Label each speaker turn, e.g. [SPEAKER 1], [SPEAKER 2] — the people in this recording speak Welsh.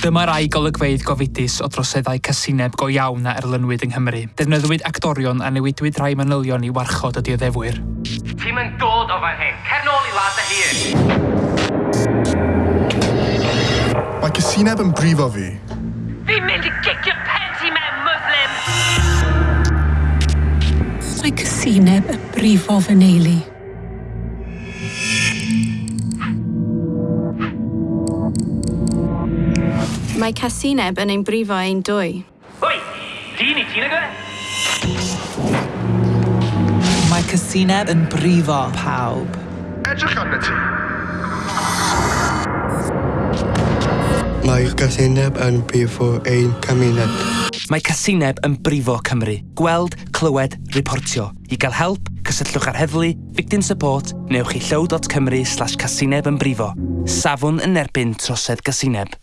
[SPEAKER 1] Dyma rai golygfeidd gofidus o droseddau casineb go iawn a erlynwyd yng Nghymru. Defnyddwyd actorion a newidwyd rai manylion i warchod y dioddefwyr.
[SPEAKER 2] Ti'n mynd dod o fan hyn. Cer nôl i lad y hun.
[SPEAKER 3] Mae casineb yn brifo fi.
[SPEAKER 2] Fi'n mynd i gicio pen ti mewn, Muslim!
[SPEAKER 4] Mae casineb yn brifo fy neulu.
[SPEAKER 5] Mae casineb yn ein brifo ein dwy.
[SPEAKER 2] Oi! Dyn i ti'n agor?
[SPEAKER 6] Mae casineb yn brifo pawb.
[SPEAKER 3] Edrych arna ti.
[SPEAKER 7] Mae casineb yn brifo ein cymuned.
[SPEAKER 8] Mae casineb yn brifo Cymru. Gweld, clywed, reportio. I gael help, cysylltwch ar heddlu, victim support, newch i llaw.cymru slash casineb yn brifo. Safon yn erbyn trosedd casineb.